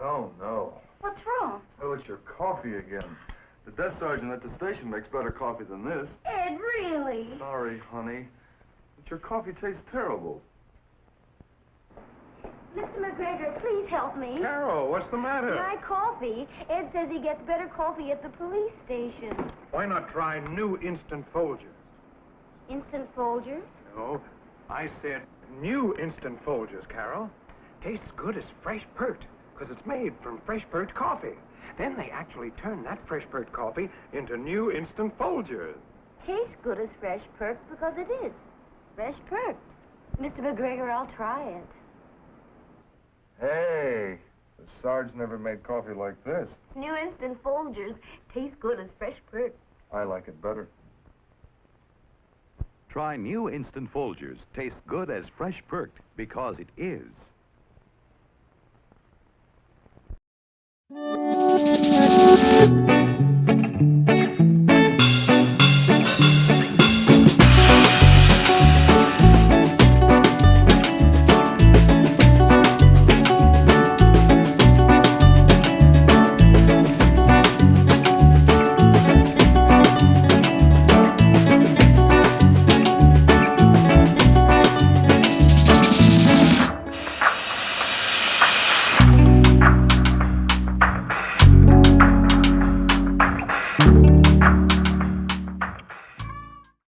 Oh, no. What's wrong? Oh, it's your coffee again. The desk sergeant at the station makes better coffee than this. Ed, really? Sorry, honey. But your coffee tastes terrible. Mr. McGregor, please help me. Carol, what's the matter? My coffee. Ed says he gets better coffee at the police station. Why not try new instant Folgers? Instant Folgers? No, I said new instant Folgers, Carol. Tastes good as fresh perked, because it's made from fresh perked coffee. Then they actually turn that fresh perked coffee into new instant Folgers. Tastes good as fresh perk because it is. Fresh perk. Mr. McGregor, I'll try it. Hey, the Sarge never made coffee like this. It's new instant Folgers. Tastes good as fresh perk. I like it better. Try new Instant Folgers. Tastes good as fresh perked because it is.